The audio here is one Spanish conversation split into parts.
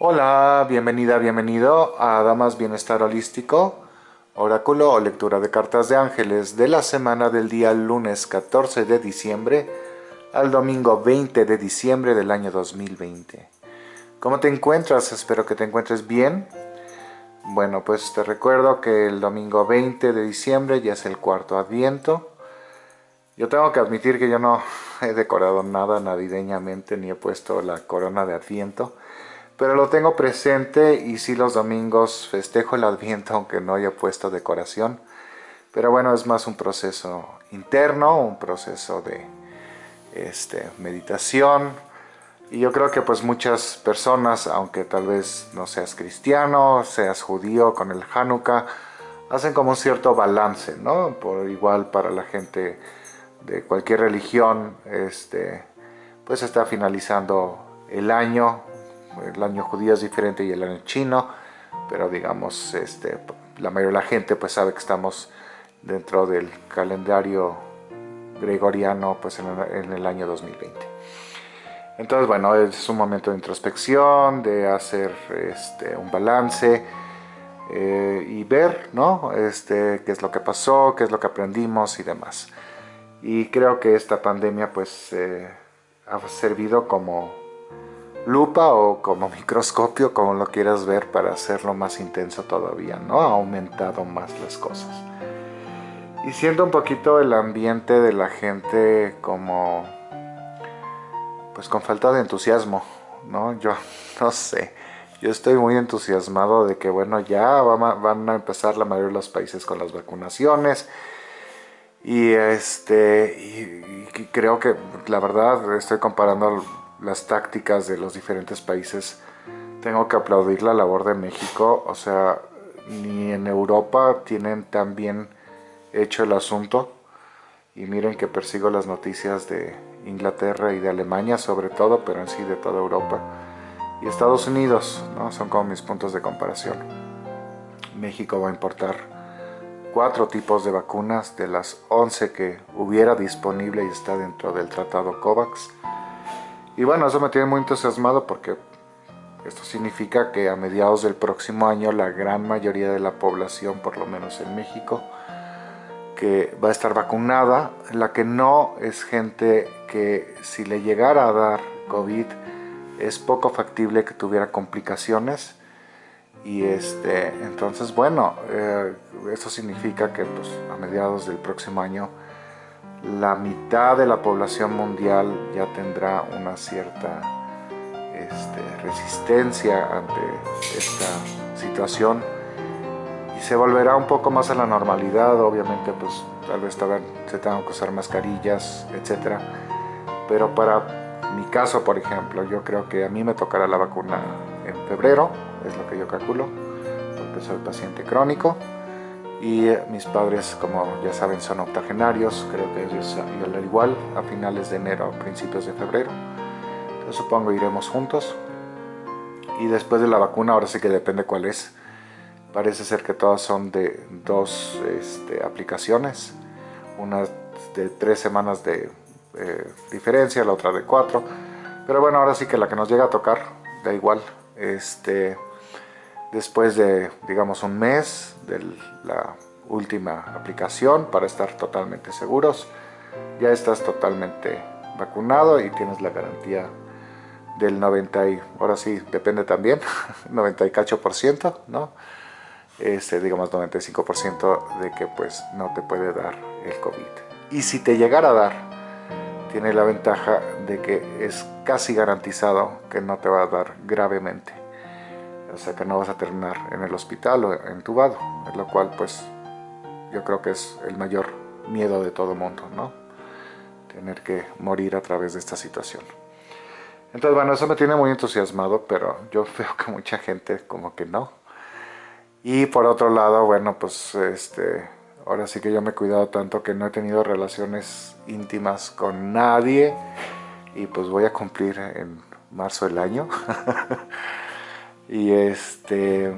Hola, bienvenida, bienvenido a Damas Bienestar Holístico, oráculo o lectura de cartas de ángeles de la semana del día lunes 14 de diciembre al domingo 20 de diciembre del año 2020. ¿Cómo te encuentras? Espero que te encuentres bien. Bueno, pues te recuerdo que el domingo 20 de diciembre ya es el cuarto adviento. Yo tengo que admitir que yo no he decorado nada navideñamente ni he puesto la corona de adviento pero lo tengo presente y sí los domingos festejo el Adviento aunque no haya puesto decoración. Pero bueno, es más un proceso interno, un proceso de este, meditación. Y yo creo que pues muchas personas, aunque tal vez no seas cristiano, seas judío con el Hanukkah, hacen como un cierto balance, ¿no? Por igual para la gente de cualquier religión, este, pues está finalizando el año el año judío es diferente y el año chino, pero digamos, este, la mayoría de la gente pues sabe que estamos dentro del calendario gregoriano pues en el, año 2020. Entonces, bueno, es un momento de introspección, de hacer este, un balance eh, y ver, ¿no? Este, qué es lo que pasó, qué es lo que aprendimos y demás. Y creo que esta pandemia pues eh, ha servido como lupa o como microscopio, como lo quieras ver, para hacerlo más intenso todavía, ¿no? Ha aumentado más las cosas. Y siento un poquito el ambiente de la gente como... pues con falta de entusiasmo, ¿no? Yo no sé. Yo estoy muy entusiasmado de que, bueno, ya van a empezar la mayoría de los países con las vacunaciones. Y este, y creo que la verdad estoy comparando las tácticas de los diferentes países, tengo que aplaudir la labor de México, o sea, ni en Europa tienen tan bien hecho el asunto, y miren que persigo las noticias de Inglaterra y de Alemania sobre todo, pero en sí de toda Europa, y Estados Unidos, ¿no? son como mis puntos de comparación. México va a importar cuatro tipos de vacunas de las 11 que hubiera disponible y está dentro del tratado COVAX, y bueno, eso me tiene muy entusiasmado porque esto significa que a mediados del próximo año la gran mayoría de la población, por lo menos en México, que va a estar vacunada, la que no es gente que si le llegara a dar COVID es poco factible que tuviera complicaciones. Y este entonces bueno eh, eso significa que pues, a mediados del próximo año la mitad de la población mundial ya tendrá una cierta este, resistencia ante esta situación y se volverá un poco más a la normalidad, obviamente pues tal vez se tengan que usar mascarillas, etc. Pero para mi caso, por ejemplo, yo creo que a mí me tocará la vacuna en febrero, es lo que yo calculo, porque soy paciente crónico y eh, mis padres como ya saben son octogenarios, creo que ellos al igual a finales de enero, principios de febrero. Entonces supongo iremos juntos. Y después de la vacuna ahora sí que depende cuál es. Parece ser que todas son de dos este, aplicaciones. Una de tres semanas de eh, diferencia, la otra de cuatro. Pero bueno ahora sí que la que nos llega a tocar da igual. Este después de, digamos, un mes de la última aplicación para estar totalmente seguros. Ya estás totalmente vacunado y tienes la garantía del 90 y, ahora sí, depende también, 98%, ¿no? Este, digamos 95% de que pues no te puede dar el COVID. Y si te llegara a dar, tiene la ventaja de que es casi garantizado que no te va a dar gravemente o sea que no vas a terminar en el hospital o entubado, lo cual pues yo creo que es el mayor miedo de todo mundo, ¿no? Tener que morir a través de esta situación. Entonces bueno, eso me tiene muy entusiasmado, pero yo veo que mucha gente como que no. Y por otro lado, bueno, pues este, ahora sí que yo me he cuidado tanto que no he tenido relaciones íntimas con nadie y pues voy a cumplir en marzo del año. Y este,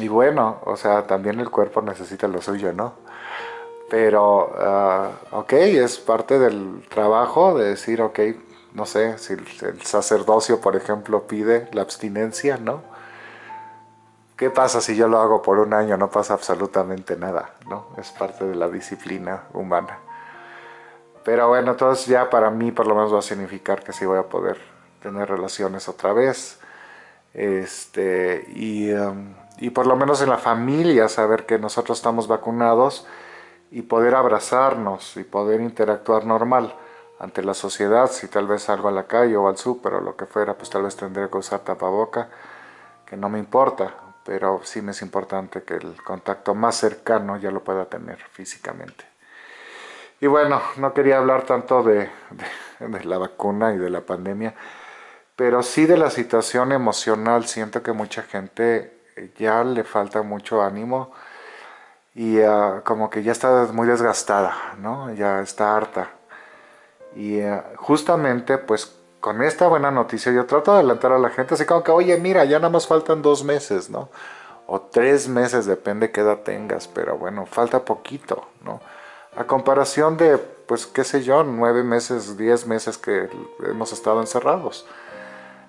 y bueno, o sea, también el cuerpo necesita lo suyo, ¿no? Pero, uh, ok, es parte del trabajo de decir, ok, no sé, si el sacerdocio, por ejemplo, pide la abstinencia, ¿no? ¿qué pasa si yo lo hago por un año? No pasa absolutamente nada, ¿no? Es parte de la disciplina humana. Pero bueno, entonces ya para mí por lo menos va a significar que sí voy a poder tener relaciones otra vez. Este, y, um, y por lo menos en la familia saber que nosotros estamos vacunados y poder abrazarnos y poder interactuar normal ante la sociedad, si tal vez salgo a la calle o al súper o lo que fuera, pues tal vez tendré que usar tapaboca, que no me importa, pero sí me es importante que el contacto más cercano ya lo pueda tener físicamente. Y bueno, no quería hablar tanto de, la vacuna y de la pandemia, pero sí de la situación emocional. Siento que mucha gente ya le falta mucho ánimo y ah, como que ya está muy desgastada, ¿no? Ya está harta. Y ah, justamente pues con esta buena noticia yo trato de adelantar a la gente así como que, oye, mira, ya nada más faltan dos meses, ¿no? O tres meses, depende qué edad tengas, pero bueno, falta poquito, ¿no? A comparación de, pues, qué sé yo, nueve meses, diez meses que hemos estado encerrados.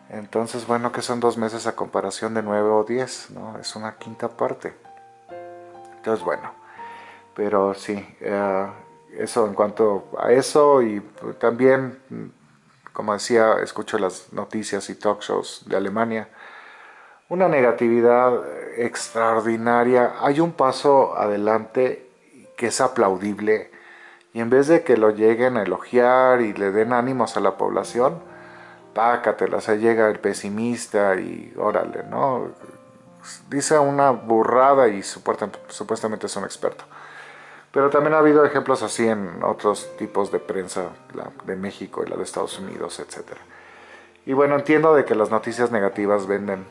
Entonces, bueno, que son dos meses a comparación de nueve o diez, ¿no? Es una quinta parte. Entonces, bueno, pero sí, eh, eso en cuanto a eso y también, como decía, escucho las noticias y talk shows de Alemania, una negatividad extraordinaria. Hay un paso adelante que es aplaudible y en vez de que lo lleguen a elogiar y le den ánimos a la población, pácatela, se llega el pesimista y órale, ¿no? Dice una burrada y supuestamente es un experto. Pero también ha habido ejemplos así en otros tipos de prensa, la de México y la de Estados Unidos, etc. Y bueno, entiendo de que las noticias negativas venden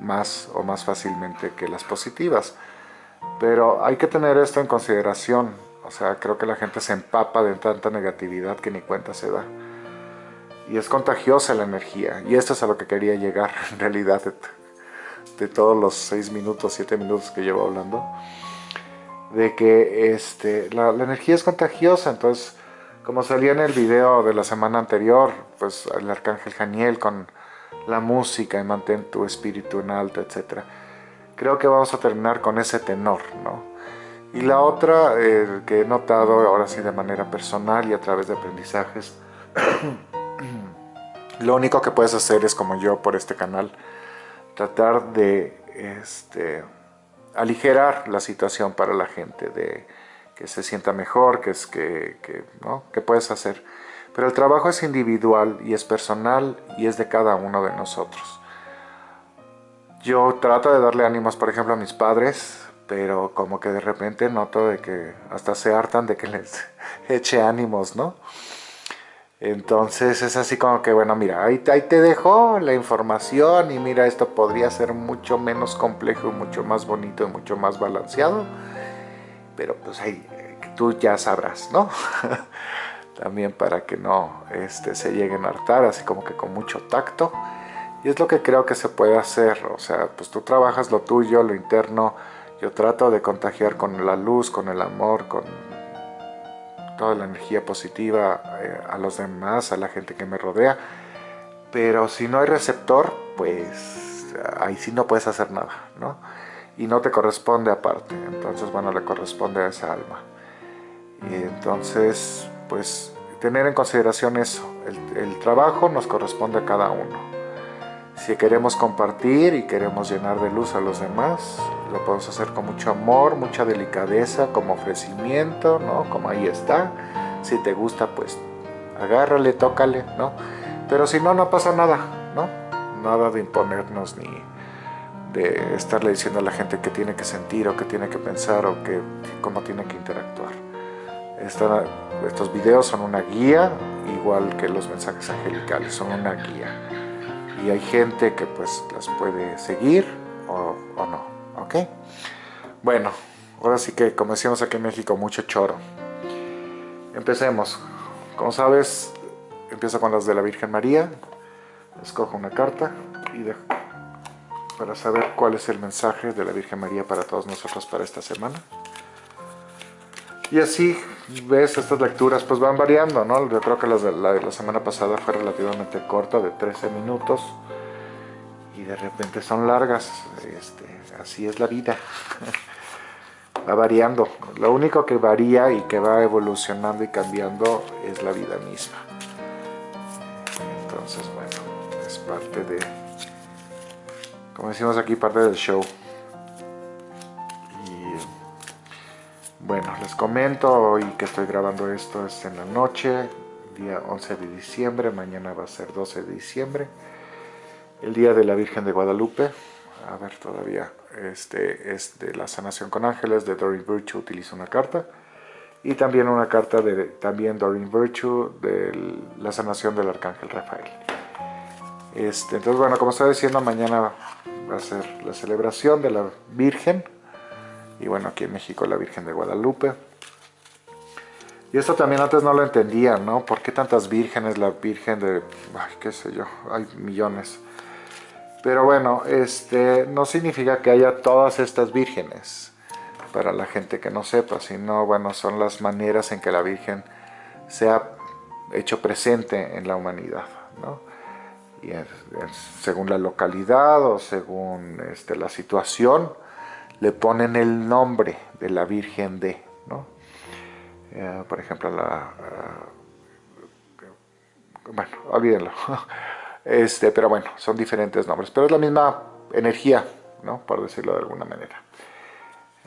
más o más fácilmente que las positivas. Pero hay que tener esto en consideración. O sea, creo que la gente se empapa de tanta negatividad que ni cuenta se da. Y es contagiosa la energía. Y esto es a lo que quería llegar en realidad de, todos los 6 minutos, 7 minutos que llevo hablando. De que este, la, la energía es contagiosa. Entonces, como salía en el video de la semana anterior, pues el arcángel Janiel con la música y mantén tu espíritu en alto, etcétera creo que vamos a terminar con ese tenor, ¿no? Y la otra eh, que he notado ahora sí de manera personal y a través de aprendizajes, lo único que puedes hacer es como yo por este canal, tratar de este, aligerar la situación para la gente, de que se sienta mejor, que es que, ¿no? que puedes hacer. Pero el trabajo es individual y es personal y es de cada uno de nosotros. Yo trato de darle ánimos, por ejemplo, a mis padres, pero como que de repente noto de que hasta se hartan de que les eche ánimos, ¿no? Entonces es así como que, bueno, mira, ahí, te dejo la información y mira, esto podría ser mucho menos complejo, mucho más bonito y mucho más balanceado, pero pues ahí tú ya sabrás, ¿no? También para que no este, se lleguen a hartar, así como que con mucho tacto. Y es lo que creo que se puede hacer, o sea, pues tú trabajas lo tuyo, lo interno, yo trato de contagiar con la luz, con el amor, con toda la energía positiva eh, a los demás, a la gente que me rodea, pero si no hay receptor, pues ahí sí no puedes hacer nada, ¿no? Y no te corresponde aparte, entonces bueno, le corresponde a esa alma. Y entonces, pues tener en consideración eso, el trabajo nos corresponde a cada uno. Si queremos compartir y queremos llenar de luz a los demás, lo podemos hacer con mucho amor, mucha delicadeza, como ofrecimiento, ¿no? Como ahí está. Si te gusta, pues agárrale, tócale, ¿no? Pero si no, no pasa nada, ¿no? Nada de imponernos ni de estarle diciendo a la gente qué tiene que sentir o qué tiene que pensar o que, cómo tiene que interactuar. estos videos son una guía, igual que los mensajes angelicales, son una guía y hay gente que pues las puede seguir o, no, ¿ok? Bueno, ahora sí que como decíamos aquí en México, mucho choro. Empecemos. Como sabes, empiezo con las de la Virgen María. Escojo una carta y para saber cuál es el mensaje de la Virgen María para todos nosotros para esta semana. Y así, ves, estas lecturas pues van variando, ¿no? Yo creo que la de la, semana pasada fue relativamente corta, de 13 minutos. Y de repente son largas, este, así es la vida. va variando. Lo único que varía y que va evolucionando y cambiando es la vida misma. Entonces, bueno, es parte de, como decimos aquí, parte del show. Bueno, les comento hoy que estoy grabando esto es en la noche, día 11 de diciembre, mañana va a ser 12 de diciembre, el día de la Virgen de Guadalupe. A ver, todavía este es de la sanación con ángeles de Doreen Virtue, utilizo una carta. Y también una carta de también Doreen Virtue de la sanación del arcángel Rafael. Este, entonces, bueno, como estaba diciendo, mañana va a ser la celebración de la Virgen. Y bueno, aquí en México la Virgen de Guadalupe. Y esto también antes no lo entendía, ¿no? ¿Por qué tantas vírgenes? La Virgen de... Qué sé yo, hay millones. Pero bueno, este no significa que haya todas estas vírgenes, para la gente que no sepa, sino bueno, son las maneras en que la Virgen se ha hecho presente en la humanidad, ¿no? Y según la localidad o según este, la situación, le ponen el nombre de la Virgen de, ¿no? Eh, por ejemplo, la... Uh, bueno, olvídenlo. Este, pero bueno, son diferentes nombres, pero es la misma energía, ¿no? Por decirlo de alguna manera.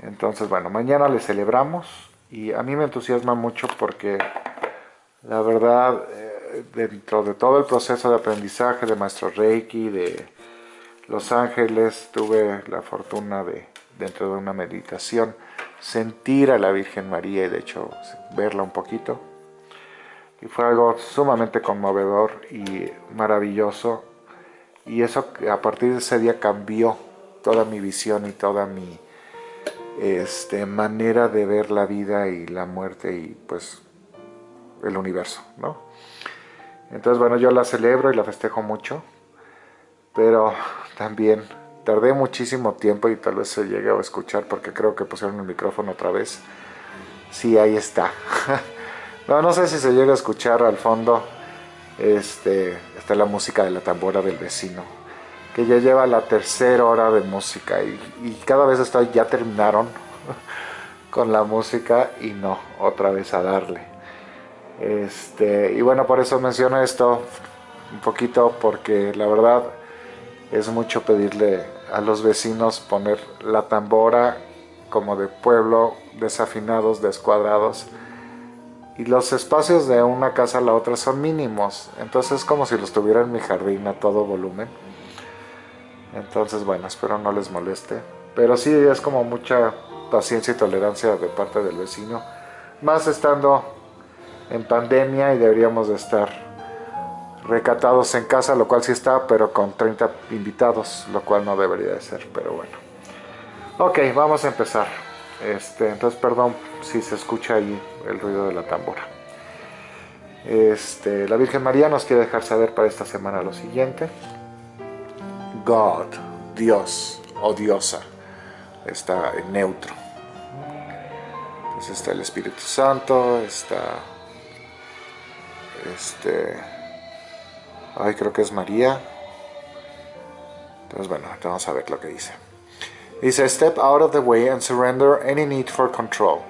Entonces, bueno, mañana le celebramos y a mí me entusiasma mucho porque la verdad, eh, dentro de todo el proceso de aprendizaje de Maestro Reiki, de Los Ángeles, tuve la fortuna de, dentro de una meditación, sentir a la Virgen María y de hecho verla un poquito y fue algo sumamente conmovedor y maravilloso y eso a partir de ese día cambió toda mi visión y toda mi este, manera de ver la vida y la muerte y pues el universo, ¿no? Entonces bueno, yo la celebro y la festejo mucho, pero también tardé muchísimo tiempo y tal vez se llegue a escuchar porque creo que pusieron el micrófono otra vez. Sí, ahí está. No, no sé si se llega a escuchar al fondo. Este, está la música de la tambora del vecino. Que ya lleva la tercera hora de música. Y, cada vez estoy, ya terminaron con la música y no, otra vez a darle. Este, y bueno, por eso menciono esto un poquito porque la verdad es mucho pedirle a los vecinos poner la tambora como de pueblo, desafinados, descuadrados y los espacios de una casa a la otra son mínimos, entonces es como si los tuviera en mi jardín a todo volumen. Entonces, bueno, espero no les moleste. Pero sí es como mucha paciencia y tolerancia de parte del vecino. Más estando en pandemia y deberíamos de estar recatados en casa, lo cual sí está, pero con 30 invitados, lo cual no debería de ser, pero bueno. Ok, vamos a empezar. Este, entonces, perdón si se escucha ahí el ruido de la tambora. Este, la Virgen María nos quiere dejar saber para esta semana lo siguiente. God, Dios o diosa, está en neutro. Entonces está el Espíritu Santo, está... Este... Ay, creo que es María. Entonces, bueno, vamos a ver lo que dice. Dice, step out of the way and surrender any need for control.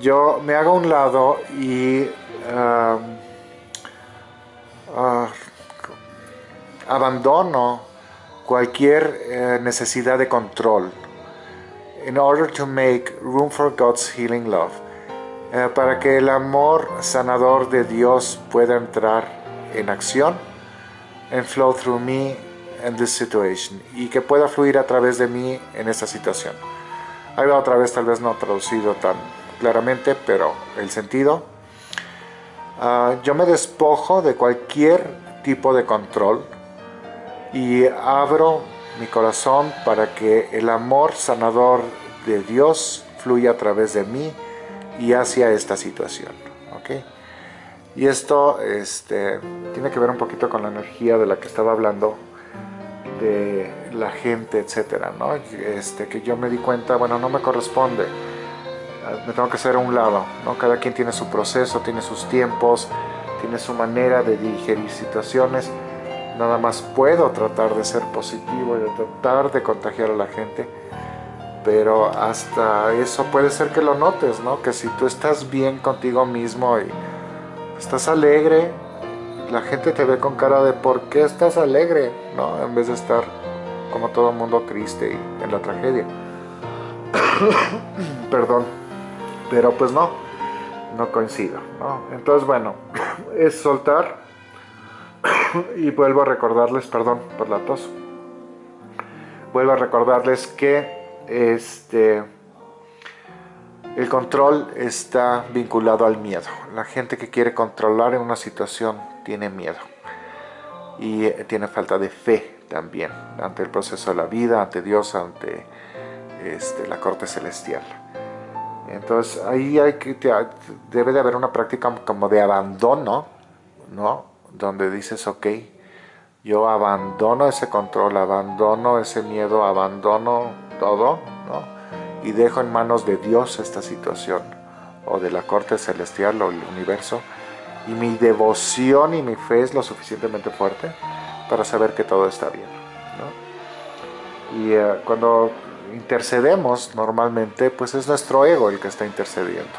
Yo me hago a un lado y um, uh, abandono cualquier eh, necesidad de control in order to make room for God's healing love. Eh, para que el amor sanador de Dios pueda entrar en acción and flow through me in this situation y que pueda fluir a través de mí en esta situación. Ahí va otra vez, tal vez no traducido tan claramente, pero el sentido. Ah, yo me despojo de cualquier tipo de control y abro mi corazón para que el amor sanador de Dios fluya a través de mí y hacia esta situación. ¿okay? Y esto este, tiene que ver un poquito con la energía de la que estaba hablando de la gente, etcétera, ¿no? Este, que yo me di cuenta, bueno, no me corresponde, ah, me tengo que hacer a un lado, ¿no? Cada quien tiene su proceso, tiene sus tiempos, tiene su manera de digerir situaciones nada más puedo tratar de ser positivo y de tratar de contagiar a la gente, pero hasta eso puede ser que lo notes, ¿no? Que si tú estás bien contigo mismo y estás alegre, la gente te ve con cara de ¿por qué estás alegre? ¿no? En vez de estar como todo el mundo triste y en la tragedia. Perdón, pero pues no, no coincido, ¿no? Entonces bueno, es soltar y vuelvo a recordarles, perdón por la tos, vuelvo a recordarles que este el control está vinculado al miedo. La gente que quiere controlar en una situación tiene miedo y eh, tiene falta de fe también ante el proceso de la vida, ante Dios, ante este, la corte celestial. Entonces ahí hay que, debe de haber una práctica como de abandono, ¿no? Donde dices, ok, yo abandono ese control, abandono ese miedo, abandono todo, ¿no? Y dejo en manos de Dios esta situación, o de la corte celestial o el universo, y mi devoción y mi fe es lo suficientemente fuerte para saber que todo está bien. Y eh, cuando intercedemos normalmente, pues es nuestro ego el que está intercediendo.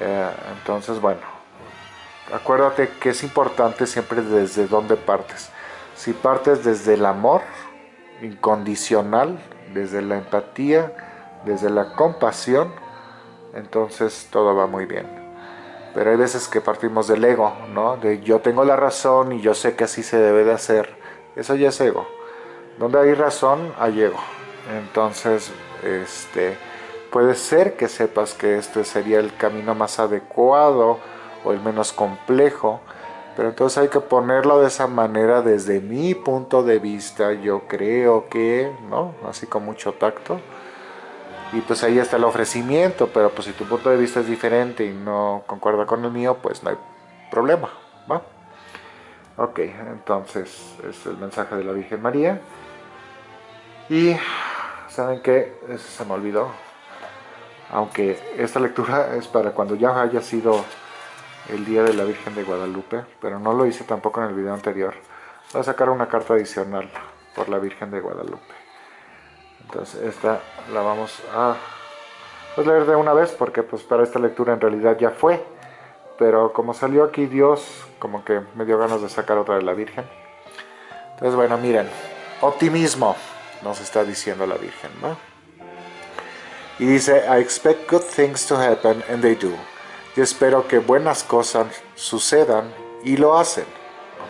Eh, entonces, bueno, acuérdate que es importante siempre desde dónde partes. Si partes desde el amor incondicional, desde la empatía, desde la compasión, entonces todo va muy bien. Pero hay veces que partimos del ego, ¿no? De yo tengo la razón y yo sé que así se debe de hacer. Eso ya es ego. Donde hay razón, hay ego. Entonces, este, puede ser que sepas que este sería el camino más adecuado o el menos complejo, pero entonces hay que ponerlo de esa manera desde mi punto de vista, yo creo que, ¿no? Así con mucho tacto. Y pues ahí está el ofrecimiento, pero pues si tu punto de vista es diferente y no concuerda con el mío, pues no hay problema, ¿va? Ok, entonces es el mensaje de la Virgen María. Y, ¿saben qué? Eso se me olvidó. Aunque esta lectura es para cuando ya haya sido el Día de la Virgen de Guadalupe, pero no lo hice tampoco en el video anterior. Voy a sacar una carta adicional por la Virgen de Guadalupe. Entonces esta la vamos a pues, leer de una vez porque pues para esta lectura en realidad ya fue. Pero como salió aquí Dios, como que me dio ganas de sacar otra de la Virgen. Entonces bueno, miren, optimismo nos está diciendo la Virgen, ¿no? Y dice, I expect good things to happen and they do. Yo espero que buenas cosas sucedan y lo hacen.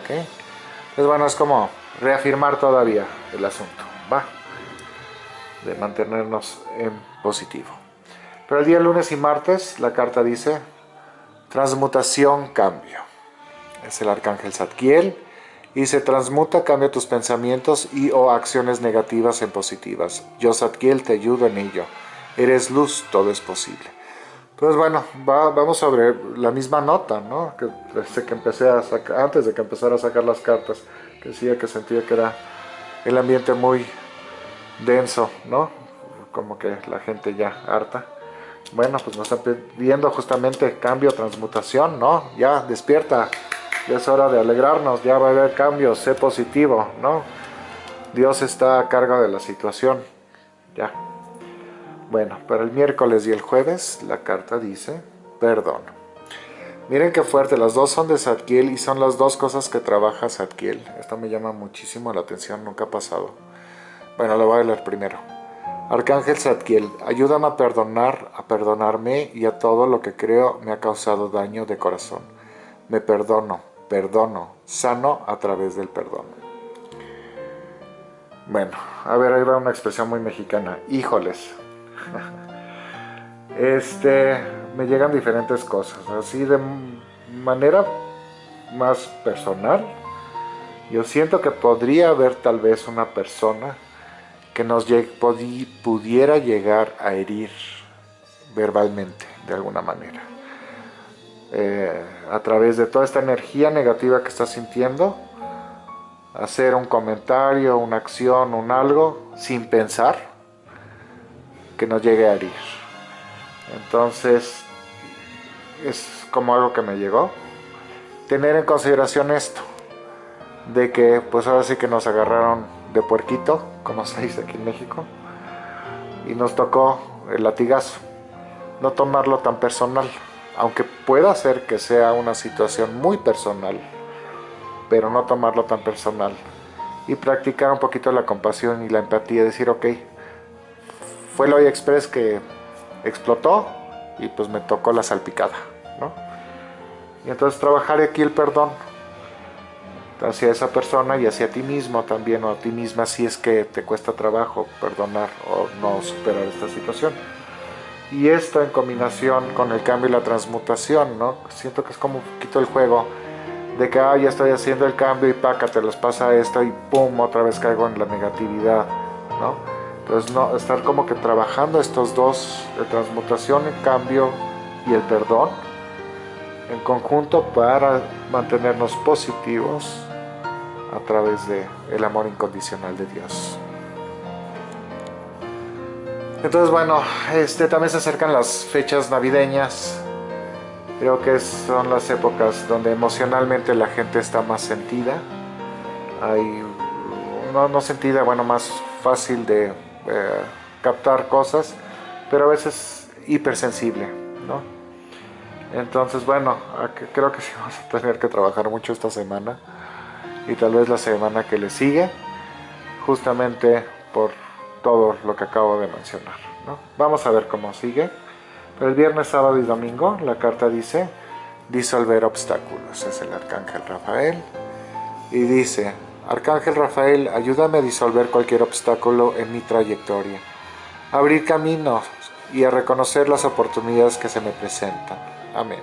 ¿Ok? Entonces, bueno, es como reafirmar todavía el asunto. Va. De mantenernos en positivo. Pero el día lunes y martes la carta dice transmutación, cambio. Es el arcángel Zadkiel y se transmuta, cambia tus pensamientos y o acciones negativas en positivas. Yo Zadkiel te ayudo en ello. Eres luz, todo es posible. Entonces, bueno, vamos sobre la misma nota, ¿no? Que desde que empecé a sacar, antes de que empezara a sacar las cartas, que decía que sentía que era el ambiente muy denso, ¿no? Como que la gente ya harta. Bueno, pues nos está pidiendo justamente cambio, transmutación, ¿no? Ya, despierta, ya es hora de alegrarnos, ya va a haber cambios, sé positivo, ¿no? Dios está a cargo de la situación, ya. Bueno, para el miércoles y el jueves la carta dice perdón. Miren qué fuerte, las dos son de Zadkiel y son las dos cosas que trabaja Zadkiel. Esto me llama muchísimo la atención, nunca ha pasado. Bueno, lo voy a leer primero. Arcángel Zadkiel, ayúdame a perdonar, a perdonarme y a todo lo que creo me ha causado daño de corazón. Me perdono, perdono, sano a través del perdón. Bueno, a ver, ahí va una expresión muy mexicana. Híjoles, este, me llegan diferentes cosas, así de manera más personal. Yo siento que podría haber tal vez una persona que nos pudiera llegar a herir verbalmente, de alguna manera. Eh, a través de toda esta energía negativa que está sintiendo, hacer un comentario, una acción, un algo, sin pensar, que nos llegue a herir. Entonces, es como algo que me llegó. Tener en consideración esto. de que pues ahora sí que nos agarraron de puerquito, como se dice aquí en México, y nos tocó el latigazo. No tomarlo tan personal, aunque pueda ser que sea una situación muy personal, pero no tomarlo tan personal. Y practicar un poquito la compasión y la empatía, decir, ok, fue el Hoy Express que explotó y pues me tocó la salpicada, ¿no? Y entonces trabajar aquí el perdón hacia esa persona y hacia ti mismo también o a ti misma si es que te cuesta trabajo perdonar o no superar esta situación. Y esto en combinación con el cambio y la transmutación, ¿no? Siento que es como un poquito el juego de que, ah, ya estoy haciendo el cambio y paca, te les pasa esto y pum, otra vez caigo en la negatividad, ¿no? Entonces, no, estar como que trabajando estos dos, de transmutación, el cambio y el perdón, en conjunto para mantenernos positivos a través de el amor incondicional de Dios. Entonces bueno, este, también se acercan las fechas navideñas. Creo que son las épocas donde emocionalmente la gente está más sentida. Hay, no, no sentida, bueno, más fácil de eh, captar cosas, pero a veces hipersensible, ¿no? Entonces, bueno, creo que sí vamos a tener que trabajar mucho esta semana y tal vez la semana que le sigue, justamente por todo lo que acabo de mencionar. Vamos a ver cómo sigue. Pero el viernes, sábado y domingo la carta dice disolver obstáculos. Es el Arcángel Rafael. Y dice, Arcángel Rafael, ayúdame a disolver cualquier obstáculo en mi trayectoria. Abrir caminos y a reconocer las oportunidades que se me presentan. Amén.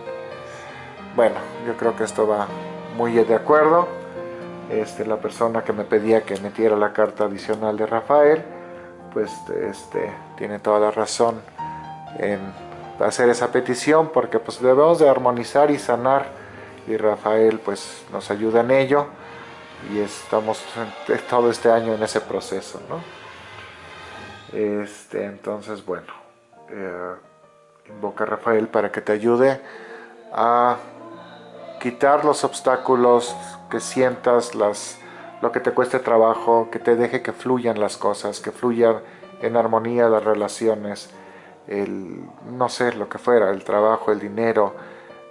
Bueno, yo creo que esto va muy de acuerdo este, la persona que me pedía que metiera la carta adicional de Rafael, pues este, tiene toda la razón en hacer esa petición porque pues debemos de armonizar y sanar y Rafael pues nos ayuda en ello y estamos todo este año en ese proceso, ¿no? Este, entonces, bueno, eh, invoca a Rafael para que te ayude a quitar los obstáculos que sientas las, lo que te cueste trabajo, que te deje que fluyan las cosas, que fluyan en armonía las relaciones, el, no sé, lo que fuera, el trabajo, el dinero,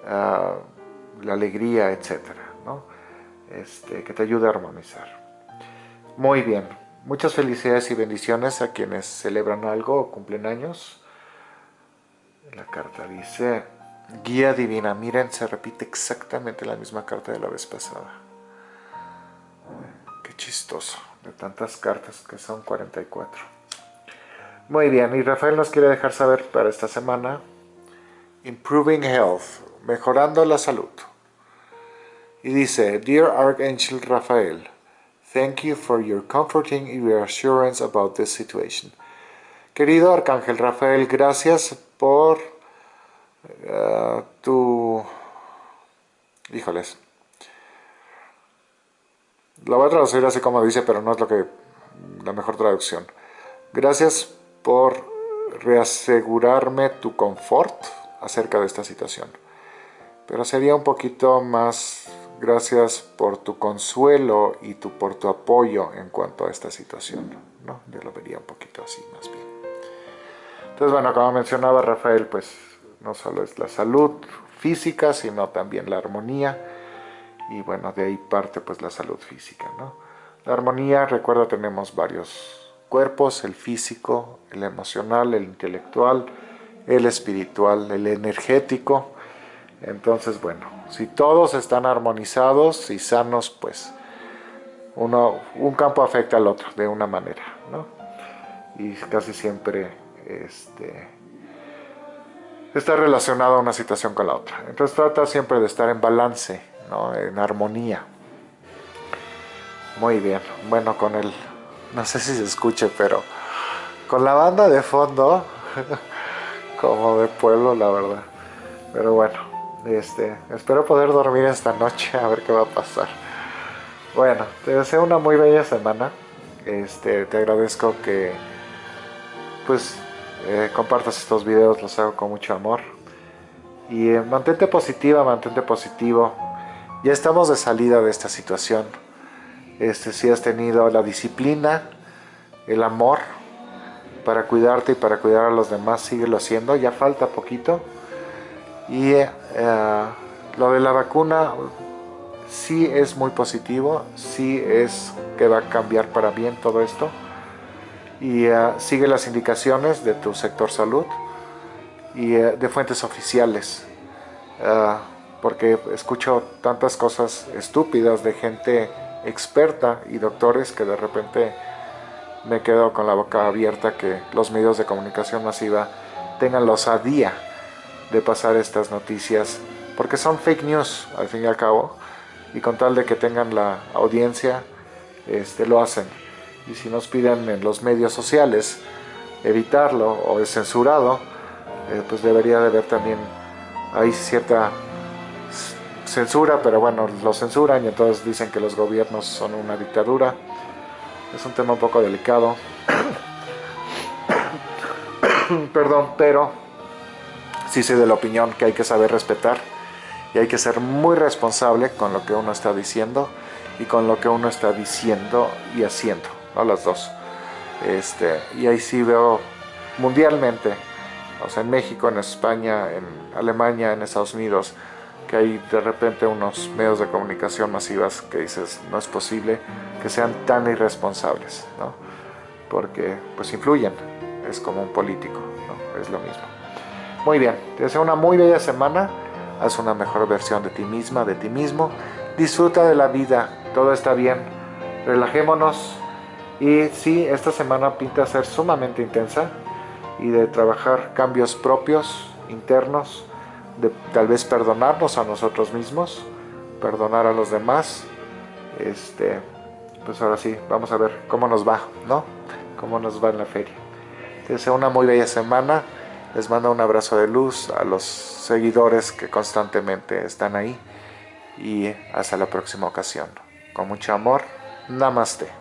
ah, la alegría, etc. Este, que te ayude a armonizar. Muy bien, muchas felicidades y bendiciones a quienes celebran algo o cumplen años. La carta dice, guía divina, miren, se repite exactamente la misma carta de la vez pasada chistoso, de tantas cartas que son 44. Muy bien, y Rafael nos quiere dejar saber para esta semana, Improving Health, mejorando la salud. Y dice, Dear Archangel Rafael, thank you for your comforting reassurance about this situation. Querido Arcángel Rafael, gracias por uh, tu... Híjoles, la voy a traducir así como dice, pero no es lo que la mejor traducción. Gracias por reasegurarme tu confort acerca de esta situación. Pero sería un poquito más gracias por tu consuelo y tu, por tu apoyo en cuanto a esta situación. ¿no? Yo lo vería un poquito así más bien. Entonces, bueno, como mencionaba Rafael, pues no solo es la salud física, sino también la armonía y bueno, de ahí parte pues la salud física, ¿no? La armonía, recuerda, tenemos varios cuerpos, el físico, el emocional, el intelectual, el espiritual, el energético. Entonces, bueno, si todos están armonizados y sanos, pues uno, un campo afecta al otro de una manera, ¿no? Y casi siempre este, está relacionado una situación con la otra. Entonces trata siempre de estar en balance en armonía. Muy bien, bueno con el, no sé si se escuche, pero con la banda de fondo, como de pueblo la verdad. Pero bueno, este, espero poder dormir esta noche a ver qué va a pasar. Bueno, te deseo una muy bella semana. Este, te agradezco que pues eh, compartas estos videos, los hago con mucho amor. Y eh, mantente positiva, mantente positivo. Ya estamos de salida de esta situación. este, si has tenido la disciplina, el amor para cuidarte y para cuidar a los demás, síguelo haciendo, ya falta poquito. Y eh, lo de la vacuna sí es muy positivo, sí es que va a cambiar para bien todo esto. Y eh, sigue las indicaciones de tu sector salud y eh, de fuentes oficiales. porque escucho tantas cosas estúpidas de gente experta y doctores que de repente me quedo con la boca abierta que los medios de comunicación masiva tengan la osadía de pasar estas noticias porque son fake news al fin y al cabo y con tal de que tengan la audiencia este, lo hacen y si nos piden en los medios sociales evitarlo o es censurado eh, pues debería de haber también hay cierta censura pero bueno lo censuran y entonces dicen que los gobiernos son una dictadura es un tema un poco delicado. Perdón, pero sí soy de la opinión que hay que saber respetar y hay que ser muy responsable con lo que uno está diciendo y con lo que uno está diciendo y haciendo, ¿no? Las dos. Este, y ahí sí veo mundialmente, o sea, en México, en España, en Alemania, en Estados Unidos, que hay de repente unos medios de comunicación masivas que dices, no es posible que sean tan irresponsables, ¿no? Porque pues influyen, es como un político, ¿no? Es lo mismo. Muy bien, te deseo una muy bella semana, haz una mejor versión de ti misma, de ti mismo, disfruta de la vida, todo está bien, relajémonos y sí, esta semana pinta ser sumamente intensa y de trabajar cambios propios, internos, de tal vez perdonarnos a nosotros mismos, perdonar a los demás. Este, pues ahora sí, vamos a ver cómo nos va, ¿no? Cómo nos va en la feria. Te deseo una muy bella semana. Les mando un abrazo de luz a los seguidores que constantemente están ahí. Y hasta la próxima ocasión. Con mucho amor. Namaste.